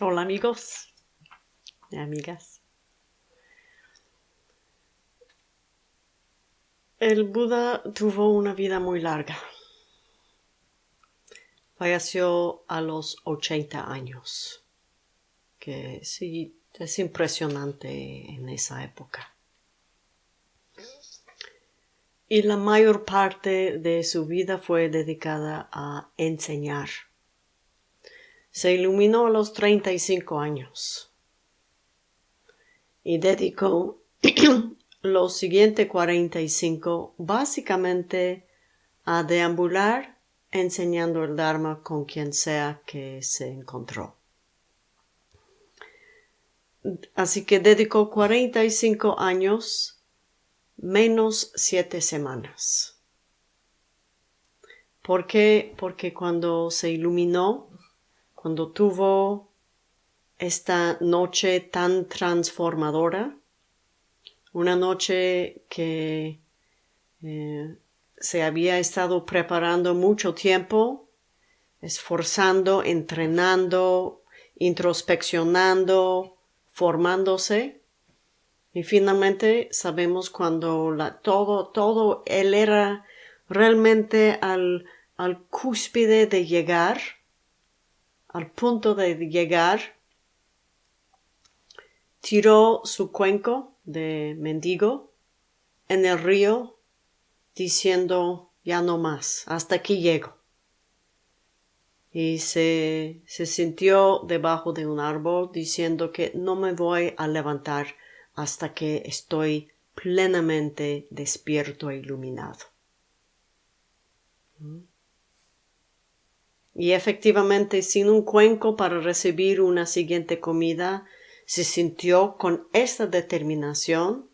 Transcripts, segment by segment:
Hola amigos y amigas. El Buda tuvo una vida muy larga. Falleció a los 80 años, que sí es impresionante en esa época. Y la mayor parte de su vida fue dedicada a enseñar se iluminó a los 35 años y dedicó los siguientes 45 básicamente a deambular enseñando el Dharma con quien sea que se encontró. Así que dedicó 45 años menos 7 semanas. ¿Por qué? Porque cuando se iluminó, cuando tuvo esta noche tan transformadora, una noche que eh, se había estado preparando mucho tiempo, esforzando, entrenando, introspeccionando, formándose. Y finalmente sabemos cuando todo, todo, él era realmente al, al cúspide de llegar al punto de llegar, tiró su cuenco de mendigo en el río diciendo ya no más, hasta aquí llego. Y se, se sintió debajo de un árbol diciendo que no me voy a levantar hasta que estoy plenamente despierto e iluminado. ¿Mm? Y efectivamente, sin un cuenco para recibir una siguiente comida, se sintió con esta determinación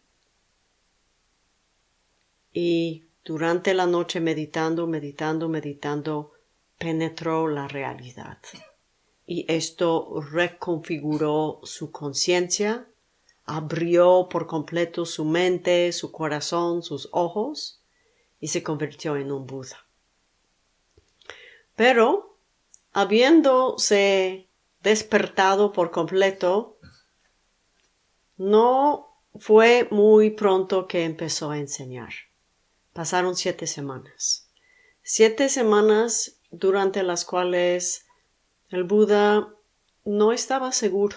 y durante la noche meditando, meditando, meditando, penetró la realidad. Y esto reconfiguró su conciencia, abrió por completo su mente, su corazón, sus ojos, y se convirtió en un Buda. Pero habiéndose despertado por completo, no fue muy pronto que empezó a enseñar. Pasaron siete semanas. Siete semanas durante las cuales el Buda no estaba seguro,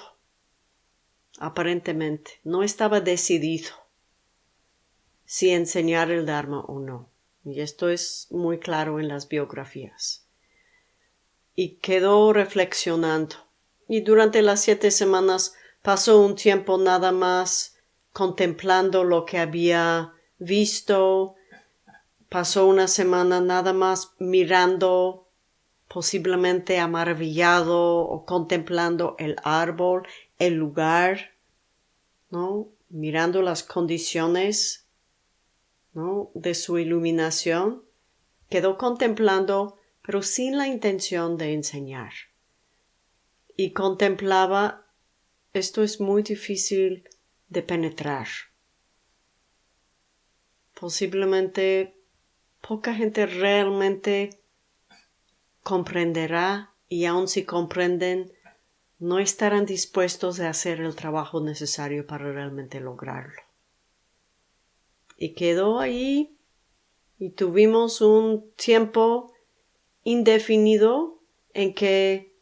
aparentemente, no estaba decidido si enseñar el Dharma o no. Y esto es muy claro en las biografías y quedó reflexionando. Y durante las siete semanas pasó un tiempo nada más contemplando lo que había visto, pasó una semana nada más mirando, posiblemente maravillado o contemplando el árbol, el lugar, ¿no? Mirando las condiciones, ¿no? De su iluminación. Quedó contemplando pero sin la intención de enseñar. Y contemplaba, esto es muy difícil de penetrar. Posiblemente poca gente realmente comprenderá y aun si comprenden, no estarán dispuestos a hacer el trabajo necesario para realmente lograrlo. Y quedó ahí y tuvimos un tiempo indefinido en que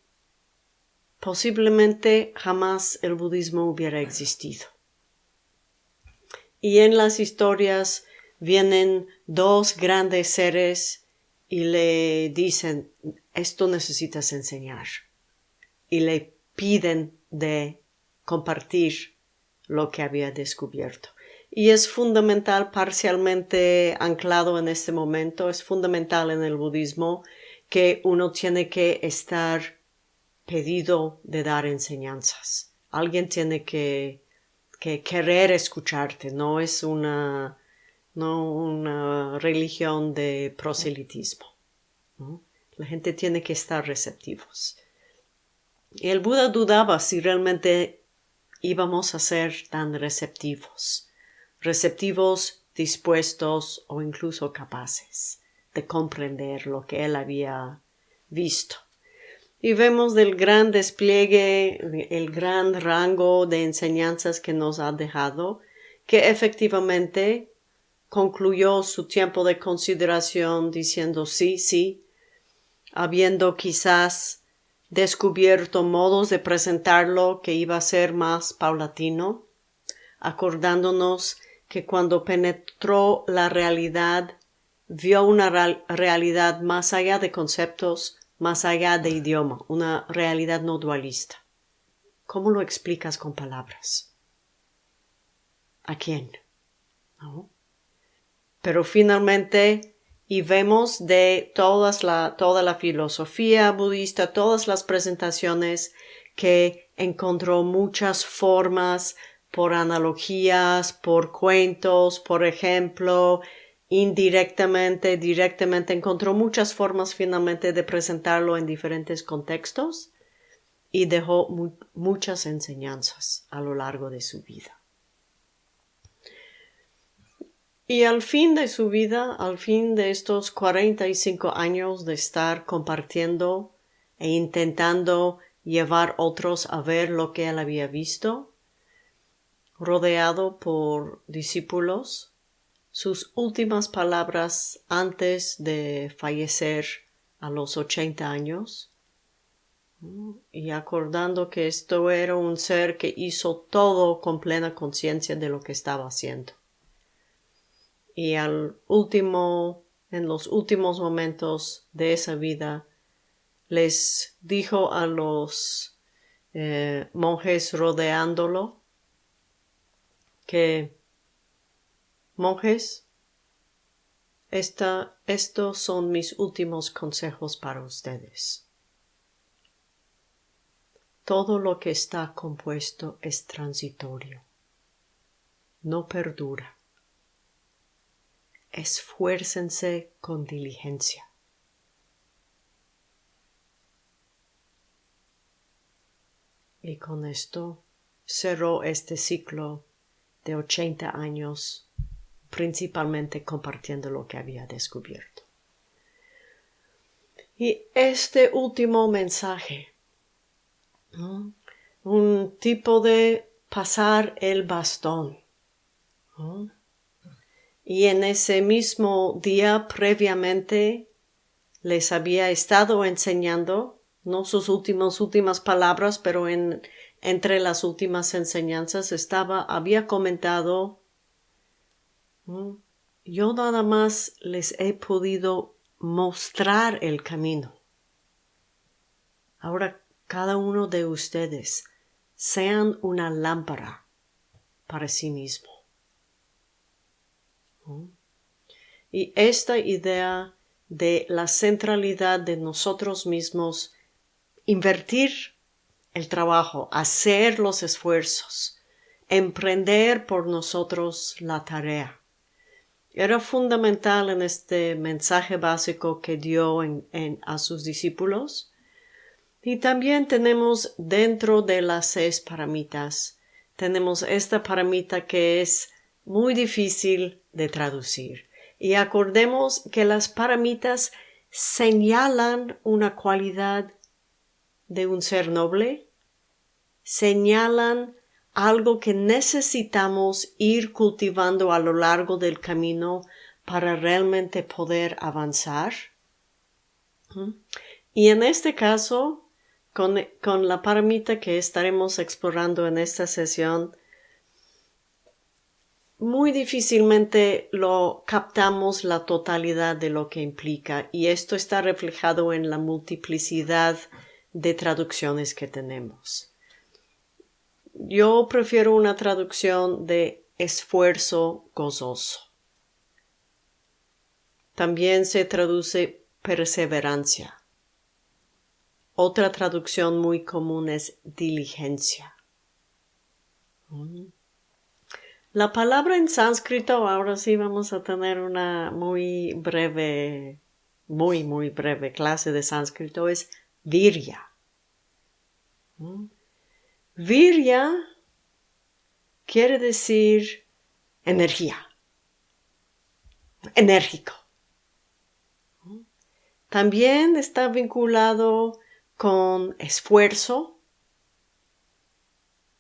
posiblemente jamás el budismo hubiera existido. Y en las historias vienen dos grandes seres y le dicen, esto necesitas enseñar. Y le piden de compartir lo que había descubierto. Y es fundamental, parcialmente anclado en este momento, es fundamental en el budismo que uno tiene que estar pedido de dar enseñanzas. Alguien tiene que, que querer escucharte, no es una, no una religión de proselitismo. La gente tiene que estar receptivos. Y el Buda dudaba si realmente íbamos a ser tan receptivos, receptivos, dispuestos o incluso capaces de comprender lo que él había visto. Y vemos del gran despliegue, el gran rango de enseñanzas que nos ha dejado, que efectivamente concluyó su tiempo de consideración diciendo sí, sí, habiendo quizás descubierto modos de presentarlo que iba a ser más paulatino, acordándonos que cuando penetró la realidad vio una realidad más allá de conceptos, más allá de idioma, una realidad no dualista. ¿Cómo lo explicas con palabras? ¿A quién? Pero finalmente, y vemos de todas toda la filosofía budista, todas las presentaciones, que encontró muchas formas por analogías, por cuentos, por ejemplo, indirectamente, directamente, encontró muchas formas finalmente de presentarlo en diferentes contextos y dejó muchas enseñanzas a lo largo de su vida. Y al fin de su vida, al fin de estos 45 años de estar compartiendo e intentando llevar otros a ver lo que él había visto, rodeado por discípulos, sus últimas palabras antes de fallecer a los ochenta años y acordando que esto era un ser que hizo todo con plena conciencia de lo que estaba haciendo. Y al último, en los últimos momentos de esa vida, les dijo a los eh, monjes rodeándolo que Monjes, estos son mis últimos consejos para ustedes. Todo lo que está compuesto es transitorio, no perdura. Esfuércense con diligencia. Y con esto cerró este ciclo de ochenta años principalmente compartiendo lo que había descubierto. Y este último mensaje, un tipo de pasar el bastón. Y en ese mismo día previamente les había estado enseñando, no sus últimas últimas palabras, pero en, entre las últimas enseñanzas estaba, había comentado yo nada más les he podido mostrar el camino. Ahora cada uno de ustedes sean una lámpara para sí mismo. Y esta idea de la centralidad de nosotros mismos, invertir el trabajo, hacer los esfuerzos, emprender por nosotros la tarea era fundamental en este mensaje básico que dio a sus discípulos. Y también tenemos dentro de las seis paramitas, tenemos esta paramita que es muy difícil de traducir. Y acordemos que las paramitas señalan una cualidad de un ser noble, señalan algo que necesitamos ir cultivando a lo largo del camino para realmente poder avanzar. Y en este caso, con, la paramita que estaremos explorando en esta sesión, muy difícilmente lo captamos la totalidad de lo que implica y esto está reflejado en la multiplicidad de traducciones que tenemos. Yo prefiero una traducción de esfuerzo gozoso. También se traduce perseverancia. Otra traducción muy común es diligencia. Mm. La palabra en sánscrito, ahora sí vamos a tener una muy breve, muy, muy breve clase de sánscrito, es virya. Mm. Virya quiere decir energía, enérgico. También está vinculado con esfuerzo,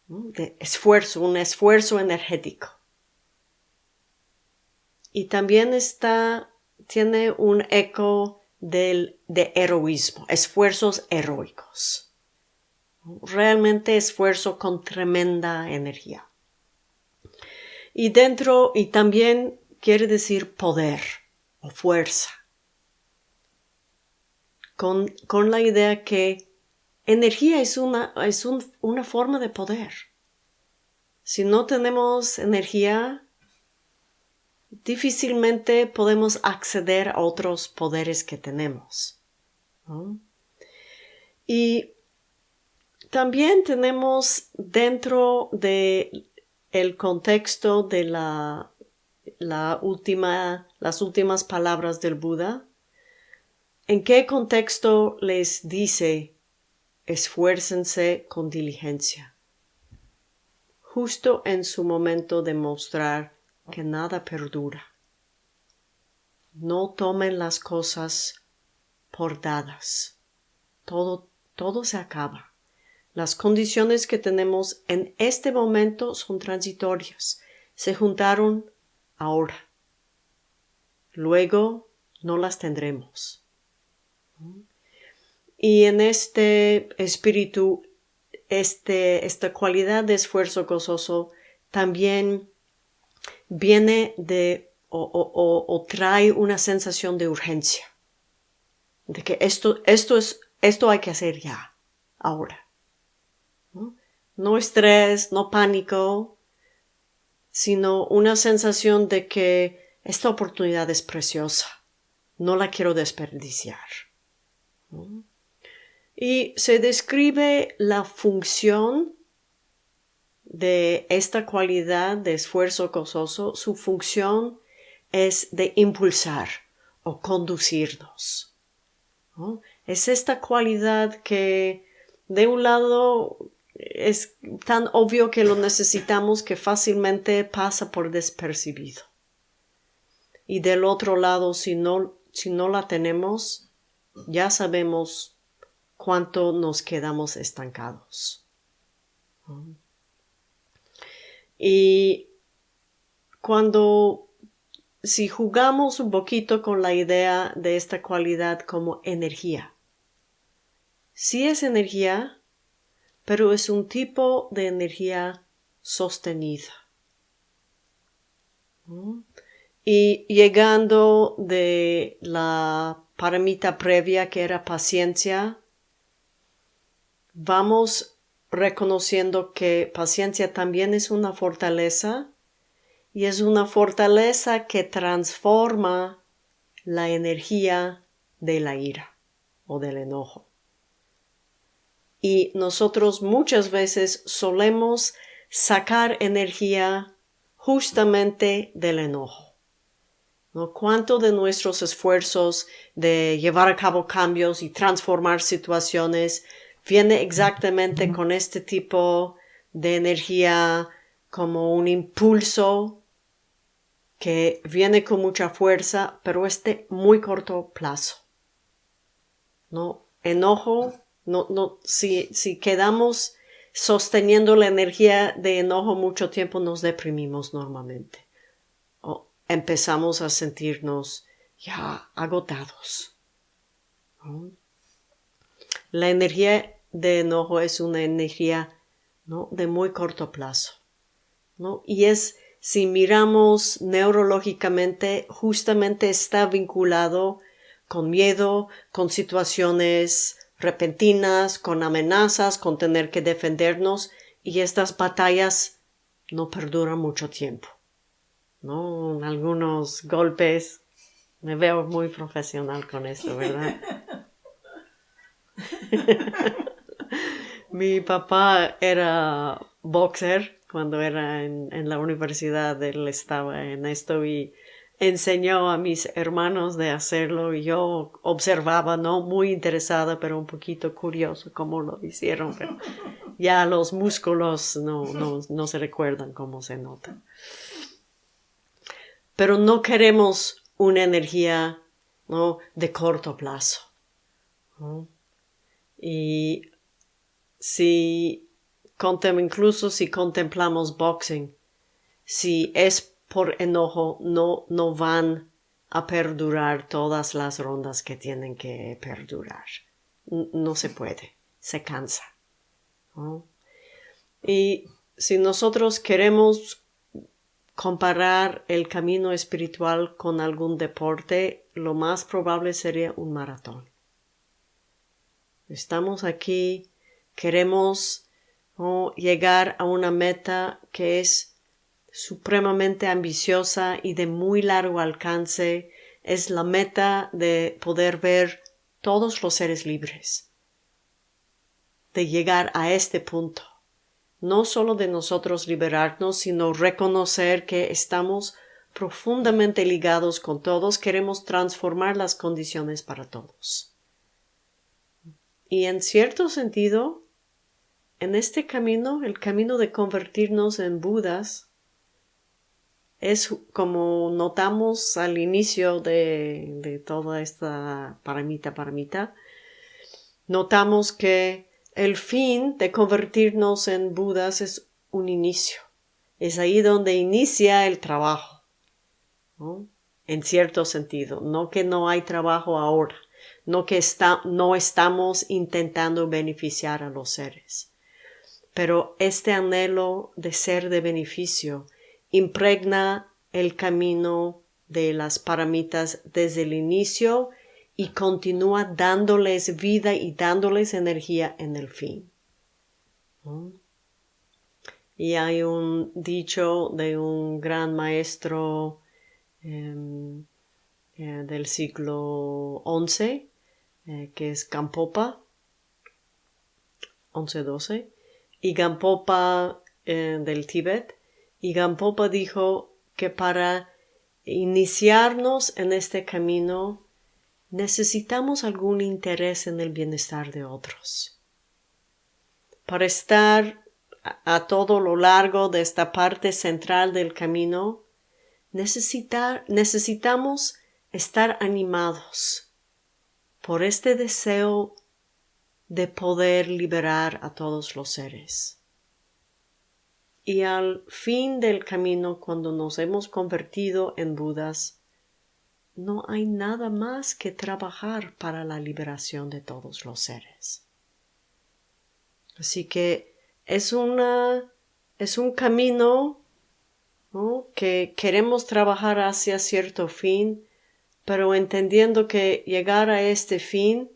de esfuerzo, un esfuerzo energético. Y también está, tiene un eco del, de heroísmo, esfuerzos heroicos. Realmente esfuerzo con tremenda energía. Y dentro, y también quiere decir poder o fuerza. Con, con la idea que energía es una, es una forma de poder. Si no tenemos energía, difícilmente podemos acceder a otros poderes que tenemos. Y también tenemos dentro de el contexto de la, la última, las últimas palabras del Buda, en qué contexto les dice esfuércense con diligencia, justo en su momento de mostrar que nada perdura. No tomen las cosas por dadas. Todo, todo se acaba. Las condiciones que tenemos en este momento son transitorias. Se juntaron ahora. Luego no las tendremos. Y en este espíritu, este, esta cualidad de esfuerzo gozoso también viene de o, trae una sensación de urgencia. De que esto, esto es, esto hay que hacer ya, ahora. ¿No? estrés, no pánico, sino una sensación de que esta oportunidad es preciosa, no la quiero desperdiciar. Y se describe la función de esta cualidad de esfuerzo gozoso, su función es de impulsar o conducirnos. Es esta cualidad que de un lado es tan obvio que lo necesitamos que fácilmente pasa por despercibido. Y del otro lado, si no, si no la tenemos, ya sabemos cuánto nos quedamos estancados. Y cuando, si jugamos un poquito con la idea de esta cualidad como energía, si es energía, pero es un tipo de energía sostenida. Y llegando de la paramita previa que era paciencia, vamos reconociendo que paciencia también es una fortaleza y es una fortaleza que transforma la energía de la ira o del enojo y nosotros muchas veces solemos sacar energía justamente del enojo. ¿No? ¿Cuánto de nuestros esfuerzos de llevar a cabo cambios y transformar situaciones viene exactamente con este tipo de energía como un impulso que viene con mucha fuerza, pero este muy corto plazo? ¿No? Enojo no, no, si, si quedamos sosteniendo la energía de enojo mucho tiempo, nos deprimimos normalmente. O empezamos a sentirnos ya agotados. La energía de enojo es una energía ¿no? de muy corto plazo. ¿no? Y es, si miramos neurológicamente, justamente está vinculado con miedo, con situaciones repentinas, con amenazas, con tener que defendernos y estas batallas no perduran mucho tiempo. ¿No? Algunos golpes. Me veo muy profesional con esto, ¿verdad? Mi papá era boxer cuando era en, en la universidad. Él estaba en esto y enseñó a mis hermanos de hacerlo y yo observaba, no muy interesada, pero un poquito curioso cómo lo hicieron, ya los músculos no, no, se recuerdan cómo se notan. Pero no queremos una energía ¿no? de corto plazo. Y si incluso si contemplamos boxing, si es por enojo, no, no van a perdurar todas las rondas que tienen que perdurar. No se puede, se cansa. Y si nosotros queremos comparar el camino espiritual con algún deporte, lo más probable sería un maratón. Estamos aquí, queremos llegar a una meta que es supremamente ambiciosa y de muy largo alcance, es la meta de poder ver todos los seres libres, de llegar a este punto, no solo de nosotros liberarnos, sino reconocer que estamos profundamente ligados con todos, queremos transformar las condiciones para todos. Y en cierto sentido, en este camino, el camino de convertirnos en Budas, es como notamos al inicio de, toda esta paramita paramita, notamos que el fin de convertirnos en Budas es un inicio. Es ahí donde inicia el trabajo. En cierto sentido, no que no hay trabajo ahora, no que no estamos intentando beneficiar a los seres. Pero este anhelo de ser de beneficio impregna el camino de las paramitas desde el inicio y continúa dándoles vida y dándoles energía en el fin. Y hay un dicho de un gran maestro em, eh, del siglo XI, eh, que es Gampopa, 11-12, y Gampopa eh, del Tíbet, y Gampopa dijo que para iniciarnos en este camino necesitamos algún interés en el bienestar de otros. Para estar a, todo lo largo de esta parte central del camino, necesitamos estar animados por este deseo de poder liberar a todos los seres. Y al fin del camino, cuando nos hemos convertido en Budas, no hay nada más que trabajar para la liberación de todos los seres. Así que es una es un camino que queremos trabajar hacia cierto fin, pero entendiendo que llegar a este fin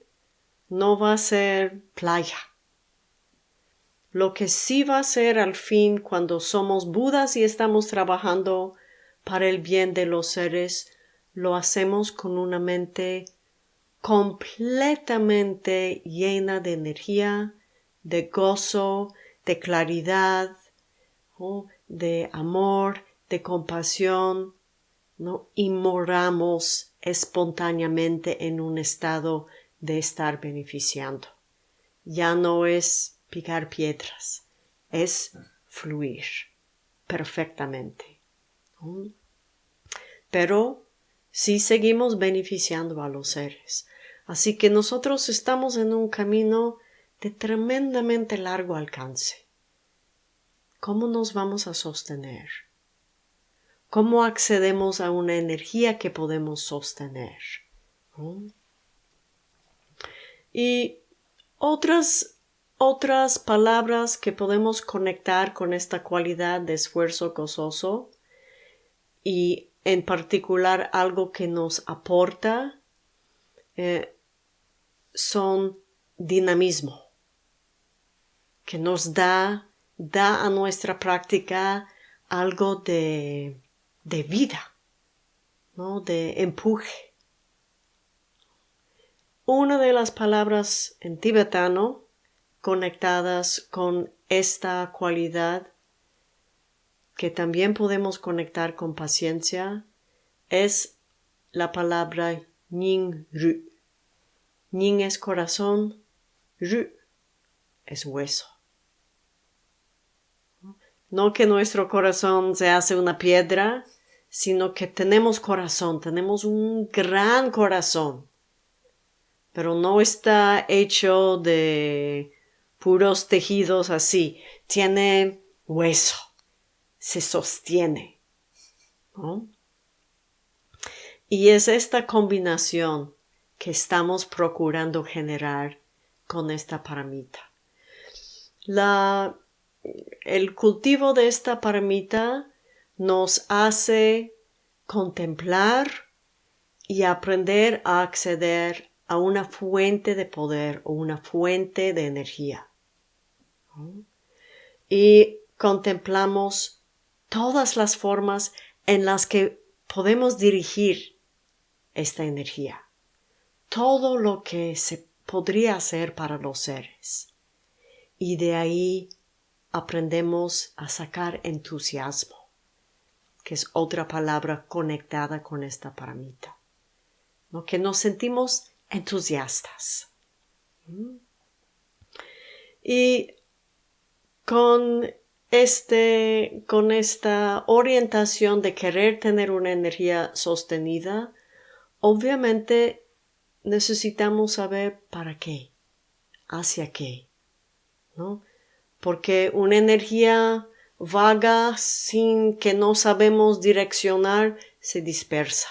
no va a ser playa lo que sí va a ser al fin cuando somos Budas y estamos trabajando para el bien de los seres, lo hacemos con una mente completamente llena de energía, de gozo, de claridad, de amor, de compasión, ¿no? y moramos espontáneamente en un estado de estar beneficiando. Ya no es picar piedras, es fluir perfectamente. Pero sí seguimos beneficiando a los seres. Así que nosotros estamos en un camino de tremendamente largo alcance. ¿Cómo nos vamos a sostener? ¿Cómo accedemos a una energía que podemos sostener? Y otras otras palabras que podemos conectar con esta cualidad de esfuerzo gozoso y en particular algo que nos aporta eh, son dinamismo, que nos da, da a nuestra práctica algo de, de vida, ¿no? de empuje. Una de las palabras en tibetano conectadas con esta cualidad que también podemos conectar con paciencia es la palabra Ning Ru. Ning es corazón, Ru es hueso. No que nuestro corazón se hace una piedra, sino que tenemos corazón, tenemos un gran corazón pero no está hecho de puros tejidos así. Tiene hueso, se sostiene. Y es esta combinación que estamos procurando generar con esta paramita. La, el cultivo de esta paramita nos hace contemplar y aprender a acceder a una fuente de poder o una fuente de energía. Y contemplamos todas las formas en las que podemos dirigir esta energía. Todo lo que se podría hacer para los seres. Y de ahí aprendemos a sacar entusiasmo, que es otra palabra conectada con esta paramita. ¿no? Que nos sentimos entusiastas. ¿Mm? Y con este, con esta orientación de querer tener una energía sostenida, obviamente necesitamos saber para qué, hacia qué, ¿no? Porque una energía vaga sin que no sabemos direccionar se dispersa.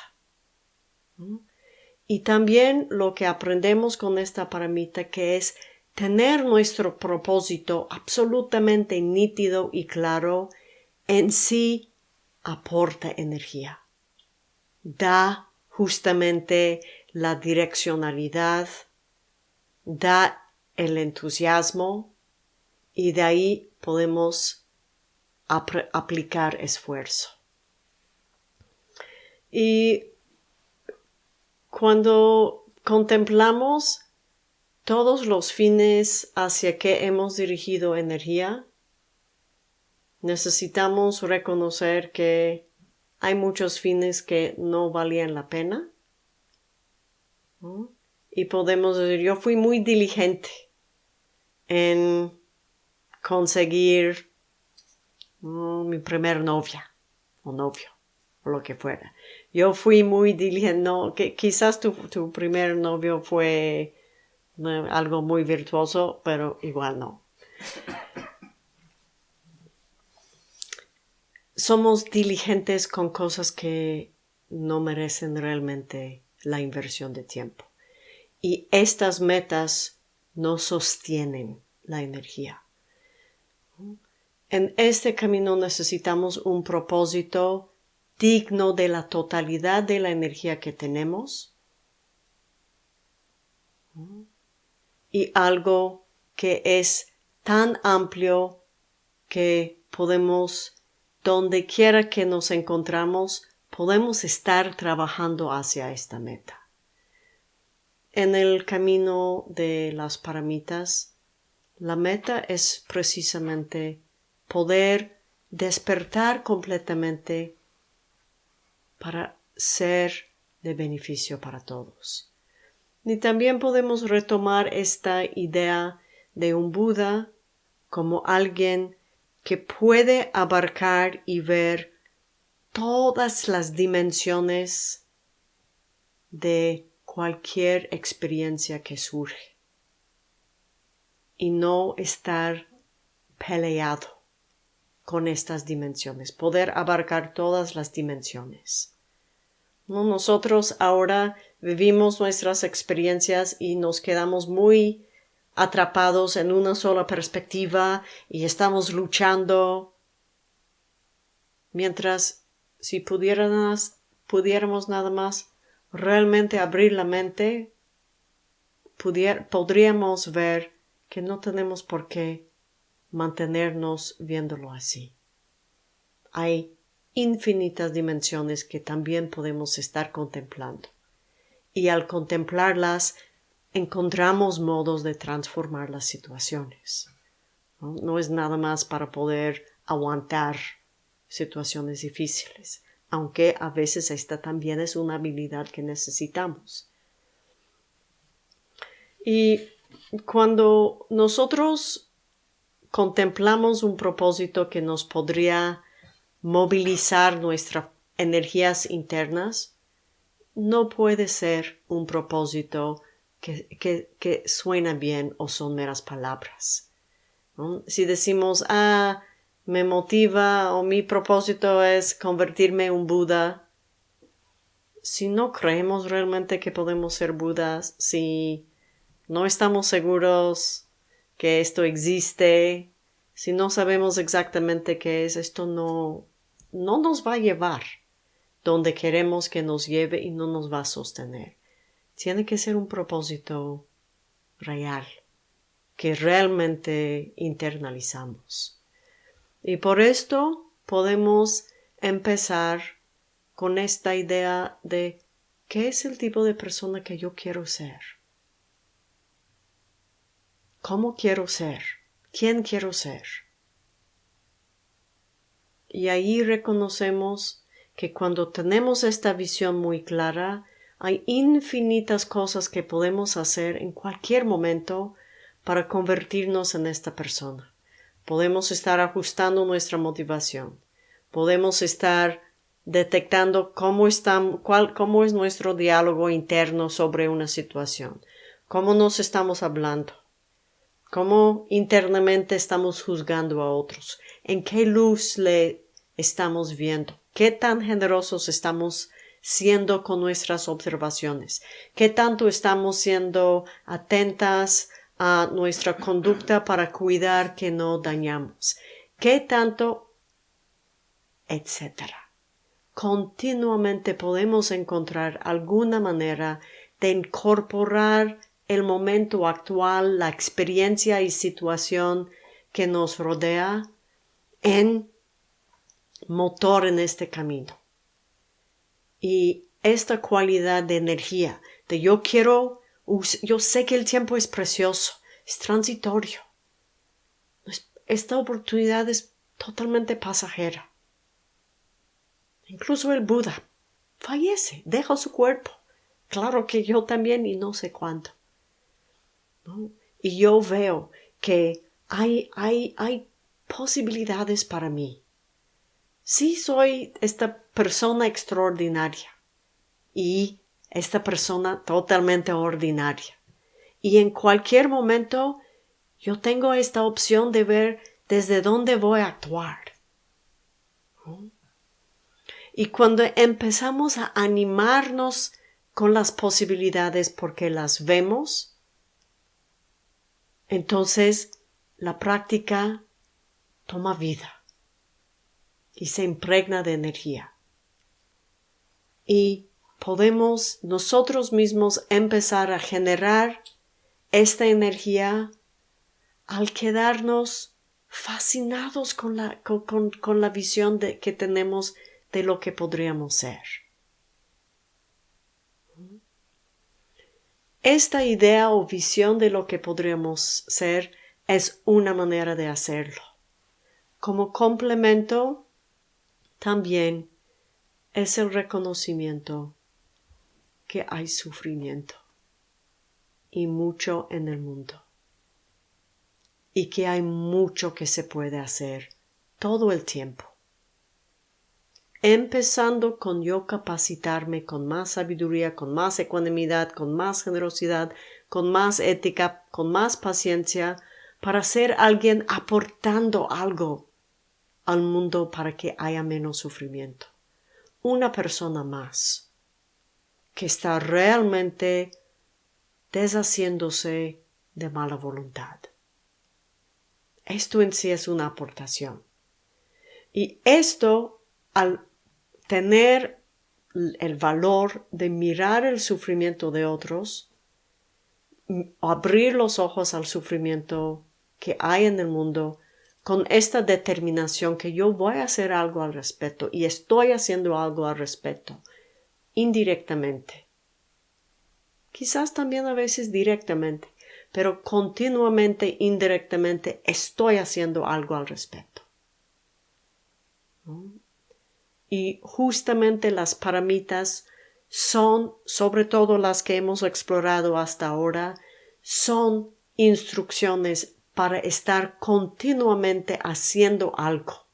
Y también lo que aprendemos con esta paramita que es tener nuestro propósito absolutamente nítido y claro en sí aporta energía. Da justamente la direccionalidad, da el entusiasmo y de ahí podemos aplicar esfuerzo. Y cuando contemplamos todos los fines hacia que hemos dirigido energía, necesitamos reconocer que hay muchos fines que no valían la pena y podemos decir, yo fui muy diligente en conseguir mi primer novia o novio o lo que fuera. Yo fui muy diligente, no, quizás tu primer novio fue algo muy virtuoso, pero igual no. Somos diligentes con cosas que no merecen realmente la inversión de tiempo. Y estas metas no sostienen la energía. En este camino necesitamos un propósito digno de la totalidad de la energía que tenemos y algo que es tan amplio que podemos, donde quiera que nos encontramos, podemos estar trabajando hacia esta meta. En el camino de las paramitas, la meta es precisamente poder despertar completamente para ser de beneficio para todos. Y también podemos retomar esta idea de un Buda como alguien que puede abarcar y ver todas las dimensiones de cualquier experiencia que surge y no estar peleado con estas dimensiones, poder abarcar todas las dimensiones. Nosotros ahora vivimos nuestras experiencias y nos quedamos muy atrapados en una sola perspectiva y estamos luchando mientras si pudiéramos, pudiéramos nada más realmente abrir la mente, podríamos ver que no tenemos por qué mantenernos viéndolo así. Hay infinitas dimensiones que también podemos estar contemplando. Y al contemplarlas, encontramos modos de transformar las situaciones. No, es nada más para poder aguantar situaciones difíciles, aunque a veces esta también es una habilidad que necesitamos. Y cuando nosotros contemplamos un propósito que nos podría movilizar nuestras energías internas, no puede ser un propósito que, suena bien o son meras palabras. Si decimos, ah, me motiva o mi propósito es convertirme en un Buda, si no creemos realmente que podemos ser Budas, si no estamos seguros que esto existe, si no sabemos exactamente qué es, esto no, no nos va a llevar donde queremos que nos lleve y no nos va a sostener. Tiene que ser un propósito real, que realmente internalizamos. Y por esto podemos empezar con esta idea de qué es el tipo de persona que yo quiero ser. ¿Cómo quiero ser? ¿Quién quiero ser? Y ahí reconocemos que cuando tenemos esta visión muy clara, hay infinitas cosas que podemos hacer en cualquier momento para convertirnos en esta persona. Podemos estar ajustando nuestra motivación. Podemos estar detectando cómo, cuál, cómo es nuestro diálogo interno sobre una situación, cómo nos estamos hablando, cómo internamente estamos juzgando a otros, en qué luz le estamos viendo, qué tan generosos estamos siendo con nuestras observaciones, qué tanto estamos siendo atentas a nuestra conducta para cuidar que no dañamos, qué tanto, etcétera continuamente podemos encontrar alguna manera de incorporar el momento actual, la experiencia y situación que nos rodea en motor en este camino. Y esta cualidad de energía, de yo quiero, yo sé que el tiempo es precioso, es transitorio. Esta oportunidad es totalmente pasajera. Incluso el Buda fallece, deja su cuerpo. Claro que yo también y no sé cuánto. Y yo veo que hay, hay, hay posibilidades para mí. Sí soy esta persona extraordinaria y esta persona totalmente ordinaria. Y en cualquier momento yo tengo esta opción de ver desde dónde voy a actuar. Y cuando empezamos a animarnos con las posibilidades porque las vemos, entonces la práctica toma vida y se impregna de energía. Y podemos nosotros mismos empezar a generar esta energía al quedarnos fascinados con la, con, la visión de, que tenemos de lo que podríamos ser. Esta idea o visión de lo que podríamos ser es una manera de hacerlo. Como complemento, también es el reconocimiento que hay sufrimiento y mucho en el mundo y que hay mucho que se puede hacer todo el tiempo. Empezando con yo capacitarme con más sabiduría, con más ecuanimidad, con más generosidad, con más ética, con más paciencia, para ser alguien aportando algo al mundo para que haya menos sufrimiento. Una persona más que está realmente deshaciéndose de mala voluntad. Esto en sí es una aportación. Y esto, al tener el valor de mirar el sufrimiento de otros, abrir los ojos al sufrimiento que hay en el mundo con esta determinación que yo voy a hacer algo al respecto y estoy haciendo algo al respecto, indirectamente. Quizás también a veces directamente, pero continuamente, indirectamente, estoy haciendo algo al respecto y justamente las paramitas son, sobre todo las que hemos explorado hasta ahora, son instrucciones para estar continuamente haciendo algo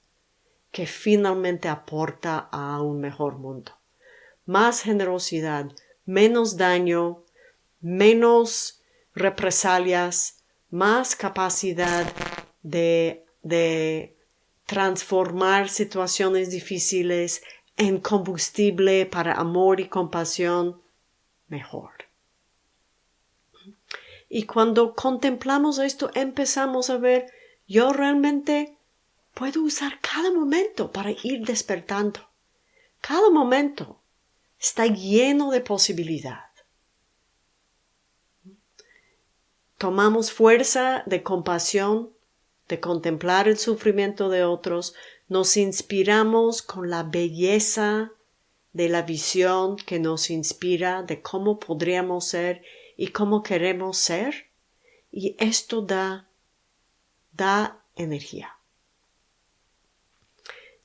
que finalmente aporta a un mejor mundo. Más generosidad, menos daño, menos represalias, más capacidad de, de transformar situaciones difíciles en combustible para amor y compasión, mejor. Y cuando contemplamos esto, empezamos a ver, yo realmente puedo usar cada momento para ir despertando. Cada momento está lleno de posibilidad. Tomamos fuerza de compasión, de contemplar el sufrimiento de otros, nos inspiramos con la belleza de la visión que nos inspira de cómo podríamos ser y cómo queremos ser y esto da da energía.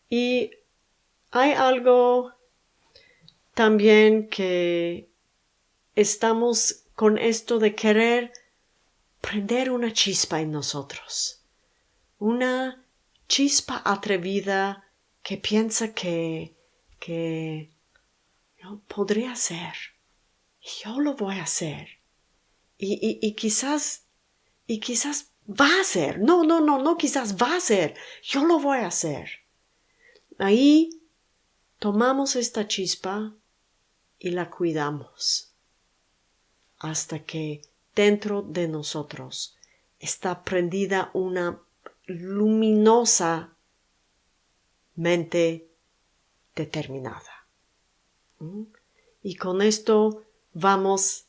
Y hay algo también que estamos con esto de querer prender una chispa en nosotros, una chispa atrevida que piensa que, que yo podría ser, yo lo voy a hacer, y, quizás, y quizás va a ser. No, no, no, no, quizás va a ser. Yo lo voy a hacer. Ahí tomamos esta chispa y la cuidamos hasta que dentro de nosotros está prendida una luminosa mente determinada. ¿Mm? Y con esto vamos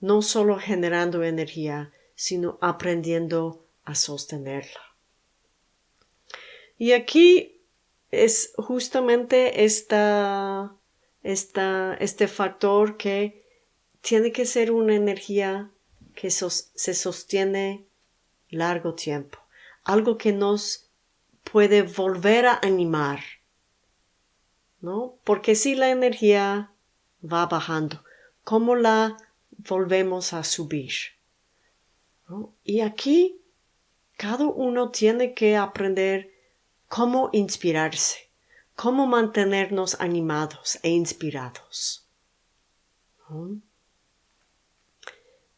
no solo generando energía, sino aprendiendo a sostenerla. Y aquí es justamente esta, esta, este factor que tiene que ser una energía que se sostiene largo tiempo, algo que nos puede volver a animar, ¿no? Porque si la energía va bajando, ¿cómo la volvemos a subir. Y aquí cada uno tiene que aprender cómo inspirarse, cómo mantenernos animados e inspirados.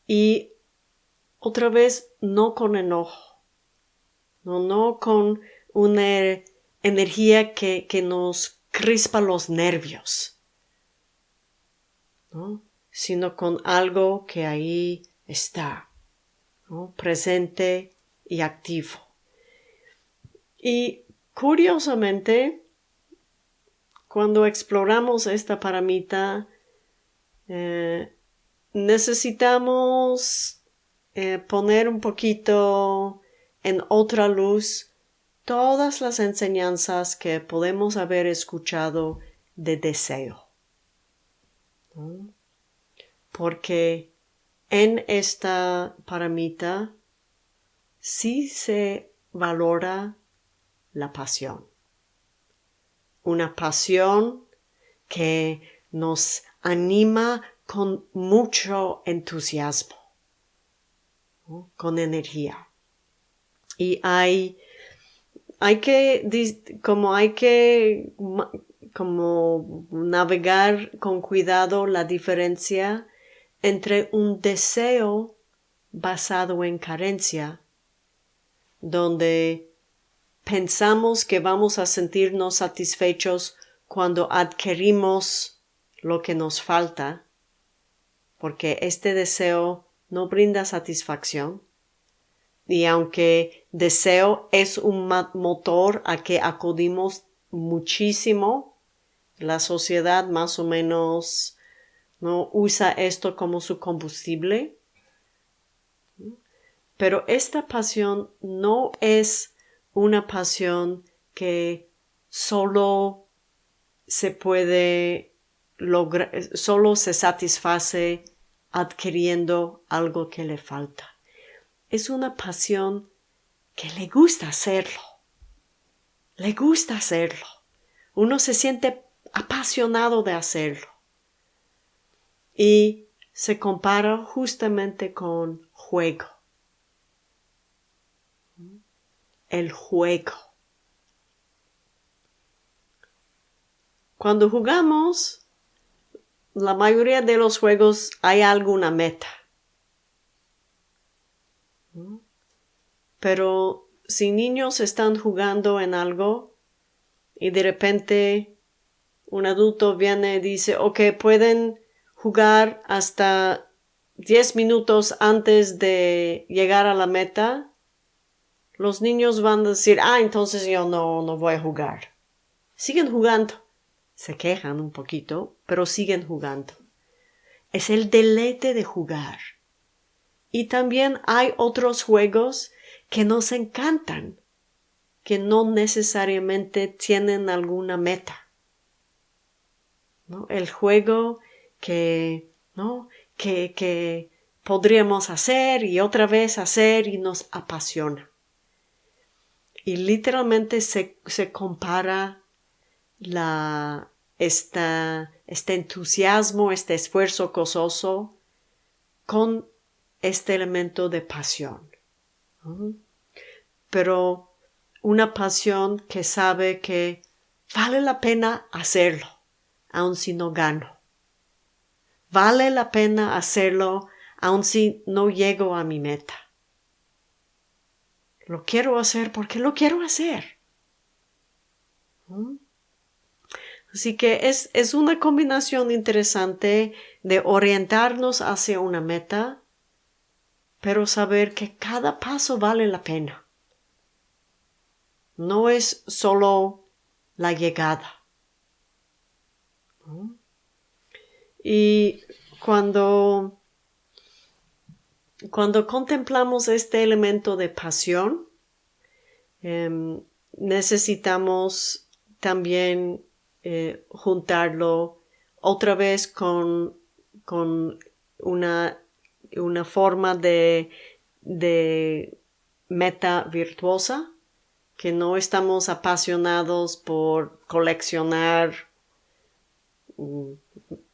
Y otra vez, no con enojo, no, no con una energía que, que nos crispa los nervios. ¿no? Sino con algo que ahí está, presente y activo. Y curiosamente, cuando exploramos esta paramita, eh, necesitamos eh, poner un poquito en otra luz todas las enseñanzas que podemos haber escuchado de deseo porque en esta paramita sí se valora la pasión. Una pasión que nos anima con mucho entusiasmo, con energía. Y hay, hay que, como hay que, como navegar con cuidado la diferencia entre un deseo basado en carencia, donde pensamos que vamos a sentirnos satisfechos cuando adquirimos lo que nos falta, porque este deseo no brinda satisfacción. Y aunque deseo es un motor a que acudimos muchísimo, la sociedad más o menos no usa esto como su combustible. Pero esta pasión no es una pasión que solo se puede lograr, solo se satisface adquiriendo algo que le falta. Es una pasión que le gusta hacerlo. Le gusta hacerlo. Uno se siente apasionado de hacerlo y se compara justamente con juego. El juego. Cuando jugamos, la mayoría de los juegos hay alguna meta. Pero si niños están jugando en algo y de repente un adulto viene y dice, ok, pueden jugar hasta 10 minutos antes de llegar a la meta, los niños van a decir, ah, entonces yo no, no voy a jugar. Siguen jugando. Se quejan un poquito, pero siguen jugando. Es el deleite de jugar. Y también hay otros juegos que nos encantan, que no necesariamente tienen alguna meta. ¿No? El juego que, ¿no? que, que podríamos hacer y otra vez hacer y nos apasiona. Y literalmente se, se compara la, esta, este entusiasmo, este esfuerzo gozoso con este elemento de pasión. Pero una pasión que sabe que vale la pena hacerlo, aun si no gano. Vale la pena hacerlo aun si no llego a mi meta. Lo quiero hacer porque lo quiero hacer. ¿Mm? Así que es, es una combinación interesante de orientarnos hacia una meta, pero saber que cada paso vale la pena. No es solo la llegada. ¿Mm? Y cuando, cuando contemplamos este elemento de pasión, em, necesitamos también eh, juntarlo otra vez con, con una, una forma de, de meta virtuosa, que no estamos apasionados por coleccionar mm,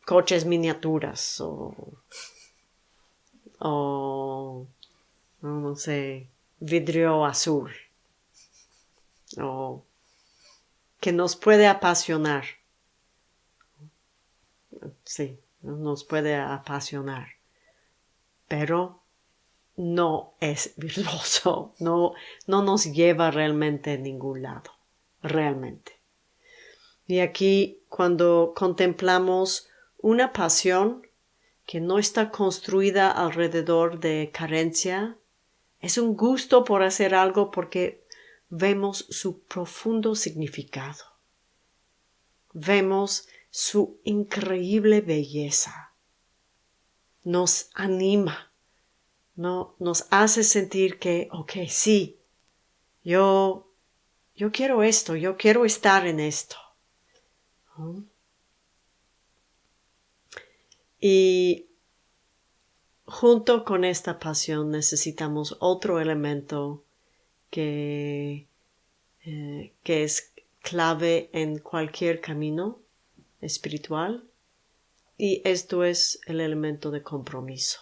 coches miniaturas o, o no, sé, vidrio azul o que nos puede apasionar. Sí, nos puede apasionar, pero no es virtuoso, no, no nos lleva realmente a ningún lado, realmente. Y aquí cuando contemplamos una pasión que no está construida alrededor de carencia, es un gusto por hacer algo porque vemos su profundo significado. Vemos su increíble belleza. Nos anima, no, nos hace sentir que, ok, sí, yo, yo quiero esto, yo quiero estar en esto. Y junto con esta pasión necesitamos otro elemento que, eh, que es clave en cualquier camino espiritual y esto es el elemento de compromiso.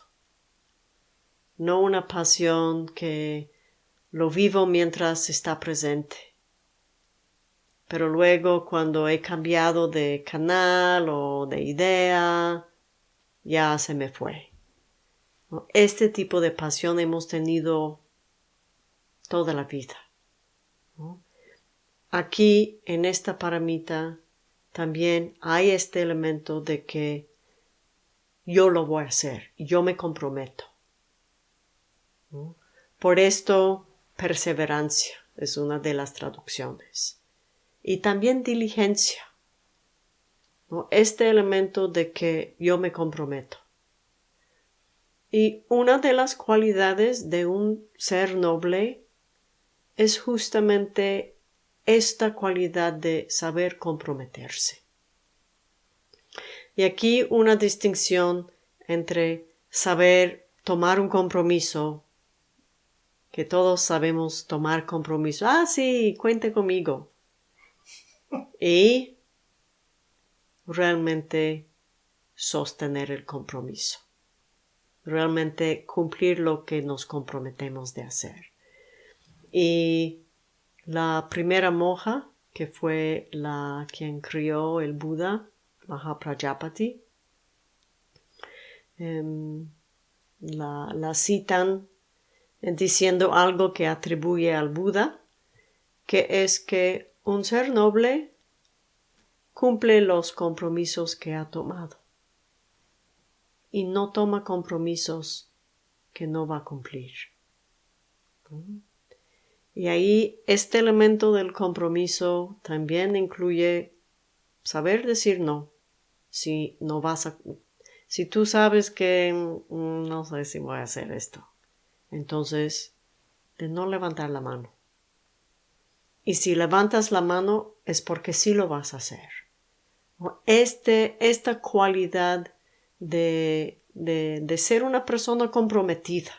No una pasión que lo vivo mientras está presente. Pero luego cuando he cambiado de canal o de idea, ya se me fue. Este tipo de pasión hemos tenido toda la vida. Aquí, en esta paramita, también hay este elemento de que yo lo voy a hacer, yo me comprometo. Por esto, perseverancia es una de las traducciones. Y también diligencia. Este elemento de que yo me comprometo. Y una de las cualidades de un ser noble es justamente esta cualidad de saber comprometerse. Y aquí una distinción entre saber tomar un compromiso, que todos sabemos tomar compromiso, ah, sí, cuente conmigo, y realmente sostener el compromiso, realmente cumplir lo que nos comprometemos de hacer. Y la primera monja, que fue la quien crió el Buda, Mahaprajapati, em, la, la citan diciendo algo que atribuye al Buda, que es que un ser noble cumple los compromisos que ha tomado y no toma compromisos que no va a cumplir. Y ahí este elemento del compromiso también incluye saber decir no. Si no vas a, si tú sabes que mm, no sé si voy a hacer esto, entonces de no levantar la mano. Y si levantas la mano es porque sí lo vas a hacer. Este, esta cualidad de, de, de ser una persona comprometida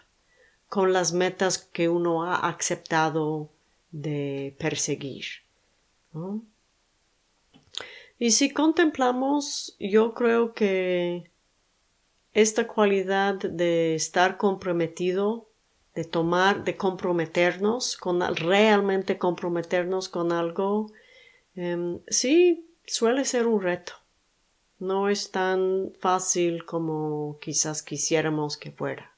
con las metas que uno ha aceptado de perseguir. Y si contemplamos, yo creo que esta cualidad de estar comprometido, de tomar, de comprometernos con realmente comprometernos con algo, em, sí suele ser un reto. No es tan fácil como quizás quisiéramos que fuera.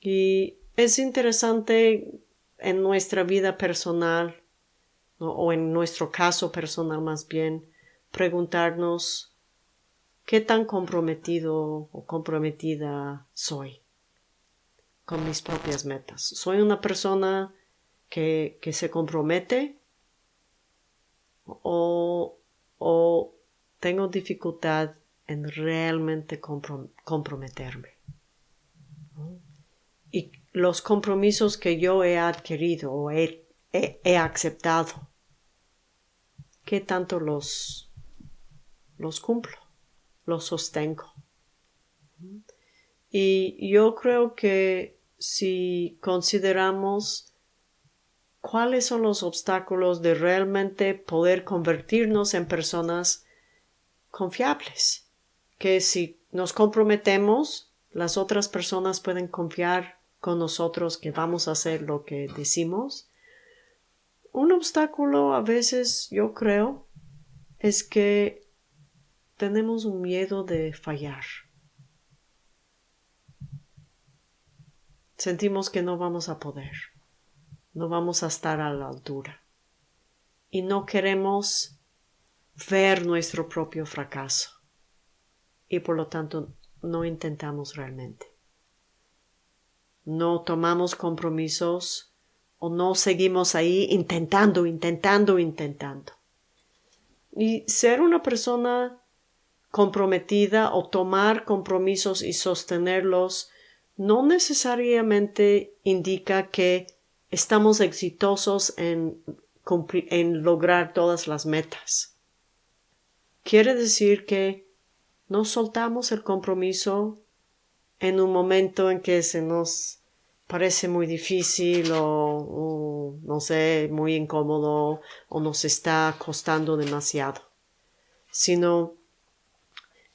Y es interesante en nuestra vida personal, o en nuestro caso personal más bien, preguntarnos qué tan comprometido o comprometida soy con mis propias metas. ¿Soy una persona que, que se compromete o, o tengo dificultad en realmente comprometerme? y los compromisos que yo he adquirido o he, aceptado, ¿qué tanto los, los cumplo, los sostengo? Y yo creo que si consideramos cuáles son los obstáculos de realmente poder convertirnos en personas confiables, que si nos comprometemos, las otras personas pueden confiar con nosotros que vamos a hacer lo que decimos. Un obstáculo a veces, yo creo, es que tenemos un miedo de fallar. Sentimos que no vamos a poder, no vamos a estar a la altura. Y no queremos ver nuestro propio fracaso. Y por lo tanto no intentamos realmente. No tomamos compromisos o no seguimos ahí intentando, intentando, intentando. Y ser una persona comprometida o tomar compromisos y sostenerlos no necesariamente indica que estamos exitosos en, lograr todas las metas. Quiere decir que no soltamos el compromiso en un momento en que se nos parece muy difícil o, no sé, muy incómodo o nos está costando demasiado, sino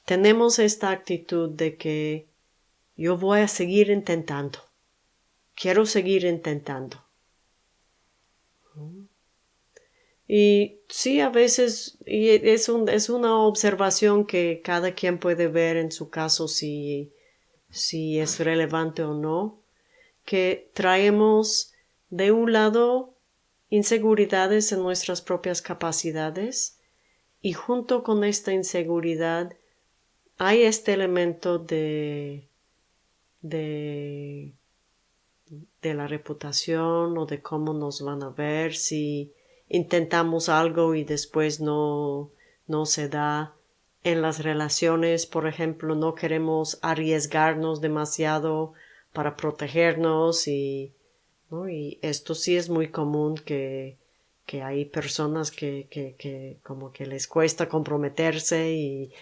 tenemos esta actitud de que yo voy a seguir intentando, quiero seguir intentando. Y sí, a veces y es, un, es una observación que cada quien puede ver en su caso si si es relevante o no, que traemos de un lado inseguridades en nuestras propias capacidades y junto con esta inseguridad hay este elemento de de de la reputación o de cómo nos van a ver si intentamos algo y después no no se da en las relaciones, por ejemplo, no queremos arriesgarnos demasiado para protegernos y, ¿no? y esto sí es muy común que, que hay personas que, que, que, como que les cuesta comprometerse y,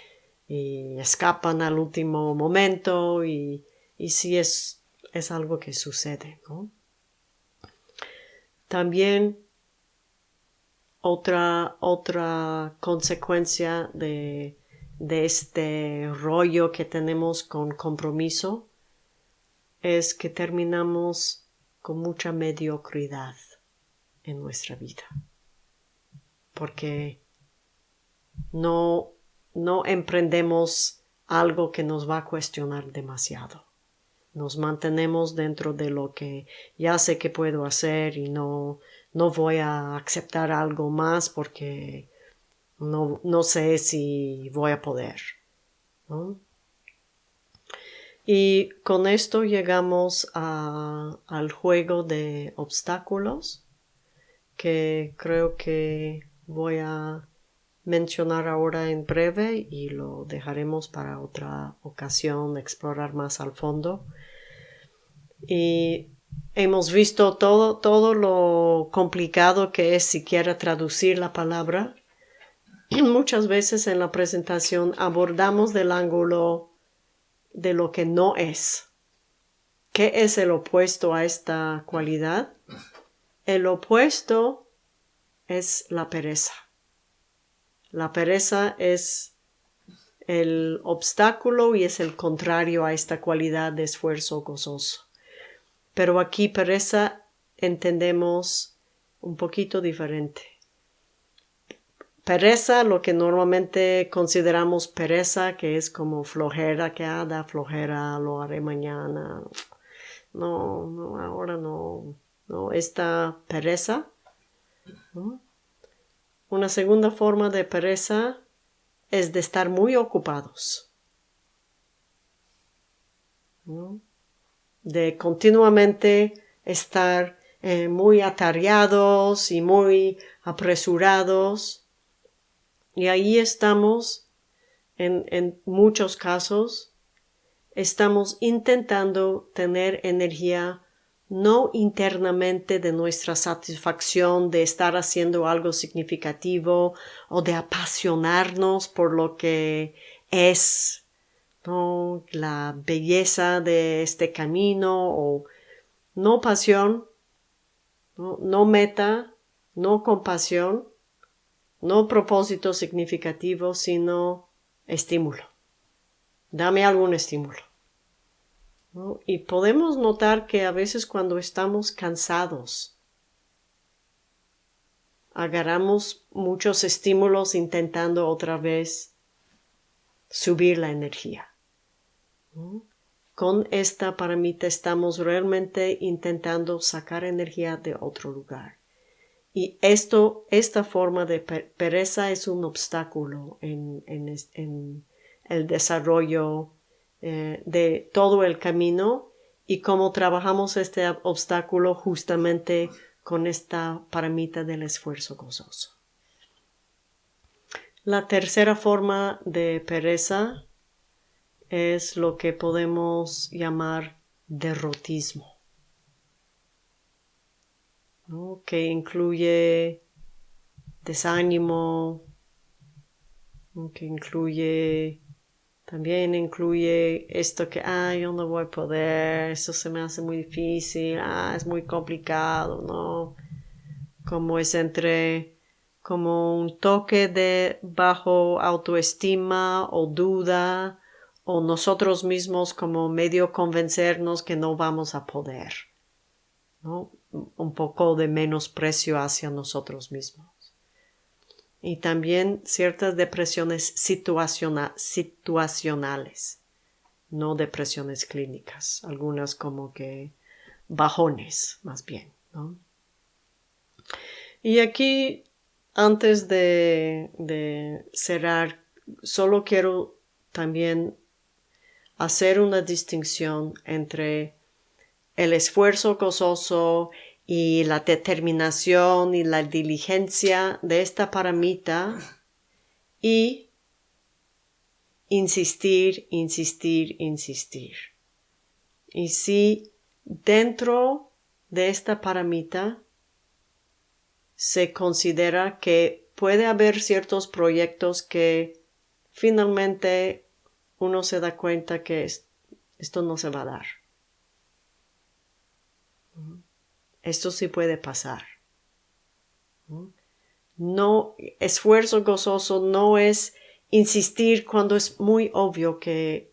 y escapan al último momento y, y sí es, es algo que sucede, ¿no? También otra, otra consecuencia de de este rollo que tenemos con compromiso es que terminamos con mucha mediocridad en nuestra vida. Porque no, no emprendemos algo que nos va a cuestionar demasiado. Nos mantenemos dentro de lo que ya sé que puedo hacer y no, no voy a aceptar algo más porque no, no sé si voy a poder. Y con esto llegamos al juego de obstáculos que creo que voy a mencionar ahora en breve y lo dejaremos para otra ocasión explorar más al fondo. Y hemos visto todo, todo lo complicado que es siquiera traducir la palabra. Muchas veces en la presentación abordamos del ángulo de lo que no es. ¿Qué es el opuesto a esta cualidad? El opuesto es la pereza. La pereza es el obstáculo y es el contrario a esta cualidad de esfuerzo gozoso. Pero aquí pereza entendemos un poquito diferente. Pereza, lo que normalmente consideramos pereza, que es como flojera, que ah, da flojera, lo haré mañana. No, no, ahora no, no, esta pereza. Una segunda forma de pereza es de estar muy ocupados. De continuamente estar eh, muy atareados y muy apresurados. Y ahí estamos, en, en muchos casos, estamos intentando tener energía no internamente de nuestra satisfacción de estar haciendo algo significativo o de apasionarnos por lo que es ¿no? la belleza de este camino o no pasión, no, no meta, no compasión, no propósito significativo, sino estímulo. Dame algún estímulo. Y podemos notar que a veces cuando estamos cansados, agarramos muchos estímulos intentando otra vez subir la energía. Con esta paramita estamos realmente intentando sacar energía de otro lugar. Y esto, esta forma de pereza es un obstáculo en, en el desarrollo eh, de todo el camino y cómo trabajamos este obstáculo justamente con esta paramita del esfuerzo gozoso. La tercera forma de pereza es lo que podemos llamar derrotismo, que incluye desánimo, que incluye también incluye esto que, ah, yo no voy a poder, esto se me hace muy difícil, ah, es muy complicado, ¿no? Como es entre, como un toque de bajo autoestima o duda, o nosotros mismos como medio convencernos que no vamos a poder, ¿no? Un poco de menosprecio hacia nosotros mismos y también ciertas depresiones situacionales, no depresiones clínicas, algunas como que bajones más bien. Y aquí, antes de, de cerrar, solo quiero también hacer una distinción entre el esfuerzo gozoso y la determinación y la diligencia de esta paramita y insistir, insistir, insistir. Y si dentro de esta paramita se considera que puede haber ciertos proyectos que finalmente uno se da cuenta que esto no se va a dar. Esto sí puede pasar. No, esfuerzo gozoso no es insistir cuando es muy obvio que,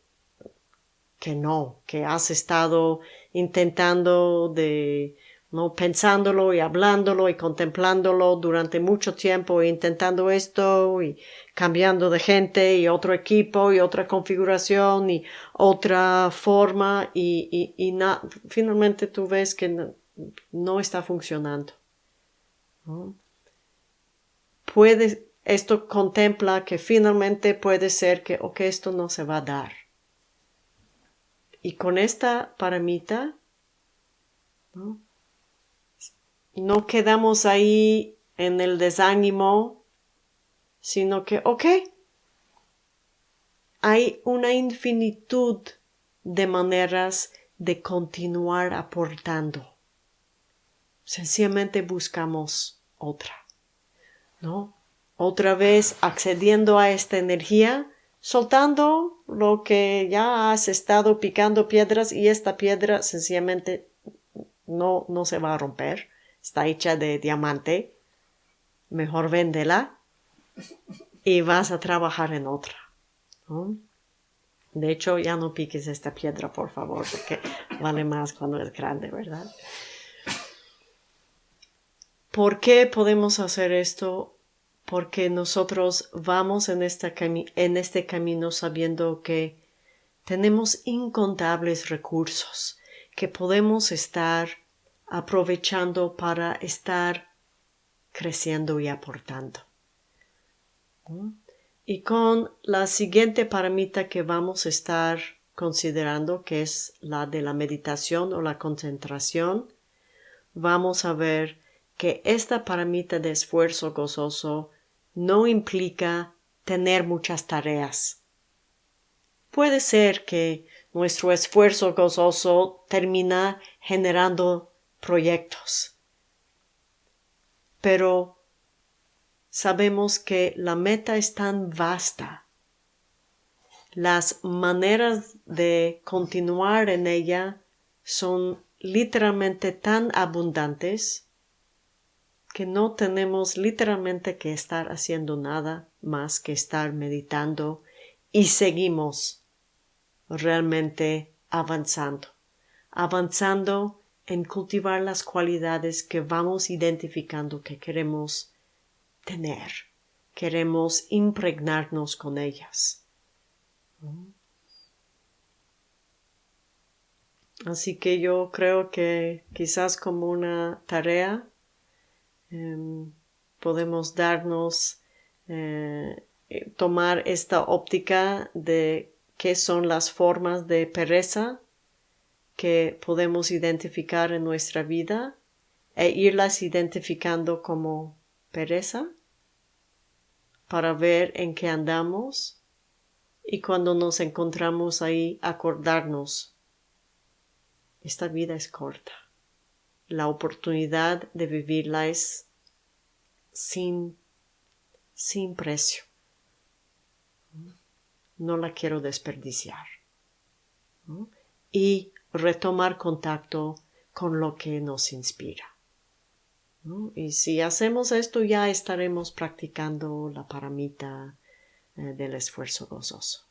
que no, que has estado intentando de ¿no? pensándolo y hablándolo y contemplándolo durante mucho tiempo intentando esto y cambiando de gente y otro equipo y otra configuración y otra forma y, y, finalmente tú ves que no, está funcionando. Puede, esto contempla que finalmente puede ser que, ok, esto no se va a dar. Y con esta paramita, ¿no? no quedamos ahí en el desánimo, sino que, ok, hay una infinitud de maneras de continuar aportando. Sencillamente buscamos otra, ¿no? Otra vez accediendo a esta energía, soltando lo que ya has estado picando piedras y esta piedra sencillamente no, no se va a romper está hecha de diamante, mejor véndela y vas a trabajar en otra. De hecho, ya no piques esta piedra, por favor, porque vale más cuando es grande, ¿verdad? ¿Por qué podemos hacer esto? Porque nosotros vamos en, este camino sabiendo que tenemos incontables recursos, que podemos estar aprovechando para estar creciendo y aportando. Y con la siguiente paramita que vamos a estar considerando, que es la de la meditación o la concentración, vamos a ver que esta paramita de esfuerzo gozoso no implica tener muchas tareas. Puede ser que nuestro esfuerzo gozoso termina generando proyectos. Pero sabemos que la meta es tan vasta, las maneras de continuar en ella son literalmente tan abundantes que no tenemos literalmente que estar haciendo nada más que estar meditando y seguimos realmente avanzando, avanzando en cultivar las cualidades que vamos identificando que queremos tener, queremos impregnarnos con ellas. Así que yo creo que quizás como una tarea em, podemos darnos, eh, tomar esta óptica de qué son las formas de pereza que podemos identificar en nuestra vida e irlas identificando como pereza para ver en qué andamos y cuando nos encontramos ahí acordarnos esta vida es corta la oportunidad de vivirla es sin sin precio no la quiero desperdiciar y retomar contacto con lo que nos inspira. Y si hacemos esto ya estaremos practicando la paramita eh, del esfuerzo gozoso.